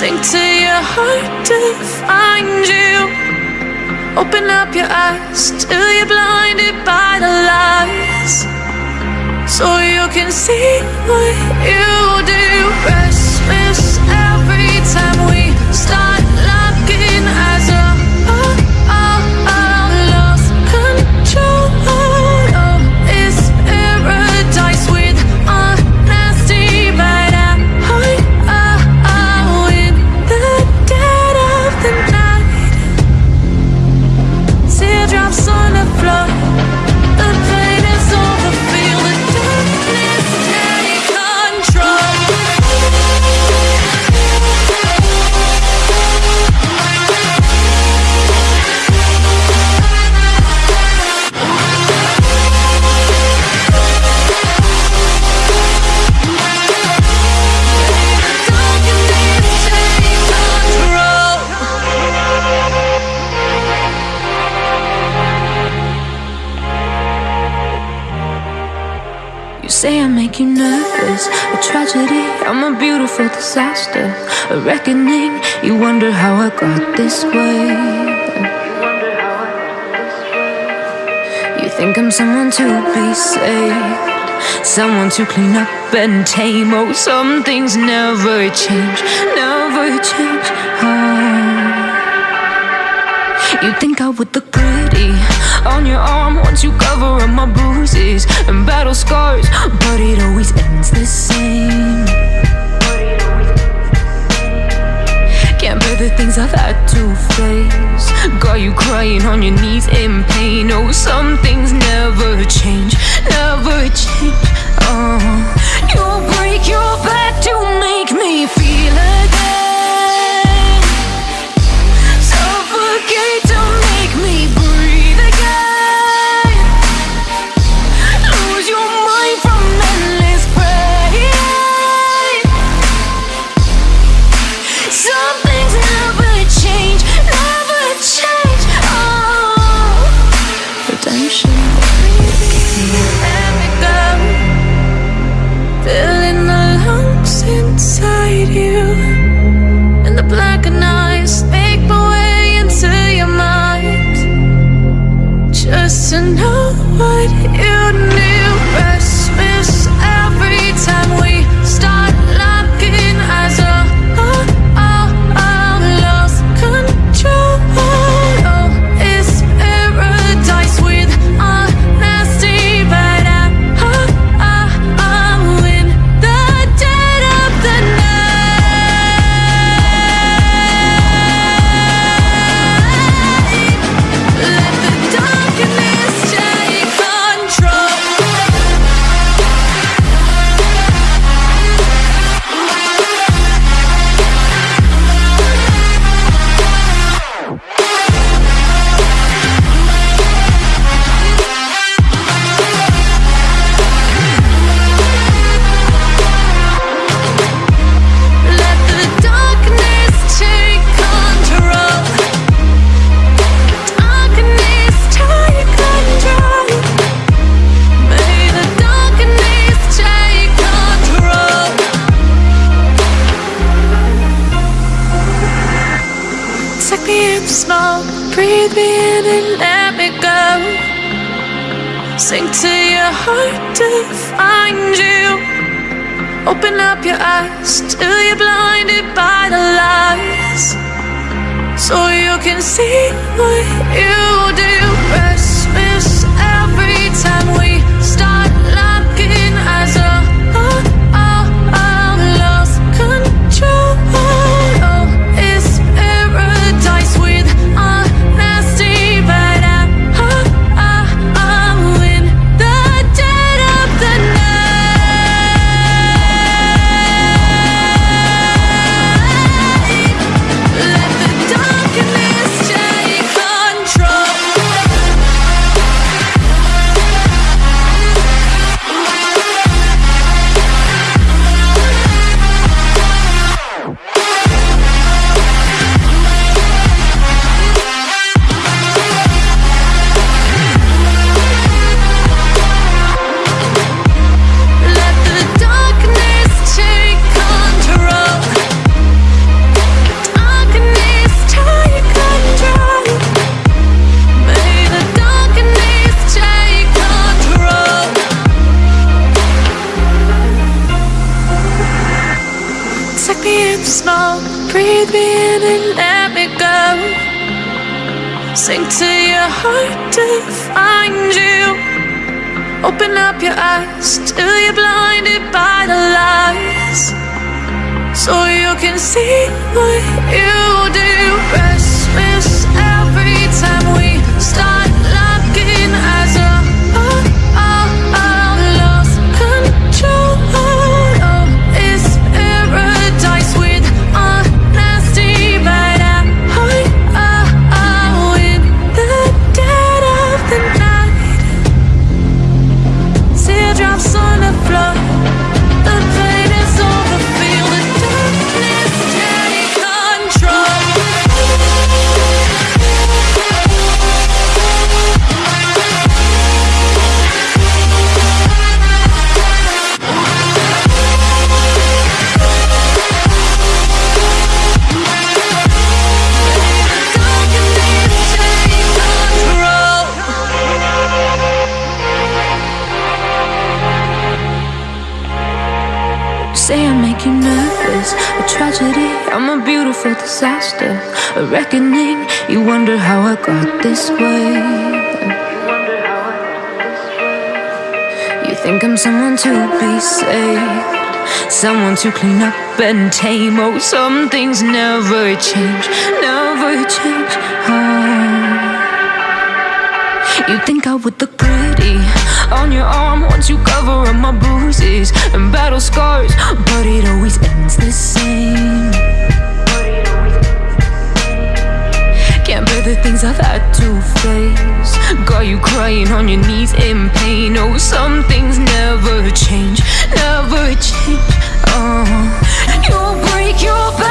Sink to your heart to find you. Open up your eyes till you're blinded by the lies. So you can see what you do. Restless you nervous, a tragedy. I'm a beautiful disaster, a reckoning. You wonder how I got this way. You think I'm someone to be saved, someone to clean up and tame. Oh, some things never change, never change. Oh. You think I would look pretty on your arm once you cover up my bruises and battle scars, but it always ends the same. Can't bear the things I've had to face. Got you crying on your knees in pain. Oh, some things never change, never change. Oh, you'll break your back me in smoke, breathe me in and let me go. Sink to your heart to find you. Open up your eyes till you're blinded by the lies. So you can see what you do. Small. Breathe me in and let me go. Sink to your heart to find you. Open up your eyes till you're blinded by the lies. So you can see what you do. Beautiful disaster, a reckoning. You wonder how I got this way. You think I'm someone to be saved, someone to clean up and tame. Oh, some things never change, never change. Oh. You think I would look pretty on your arm once you cover up my bruises and battle scars, but it always ends the same. new face. Got you crying on your knees in pain. Oh, some things never change, never change. Oh, you'll break your back.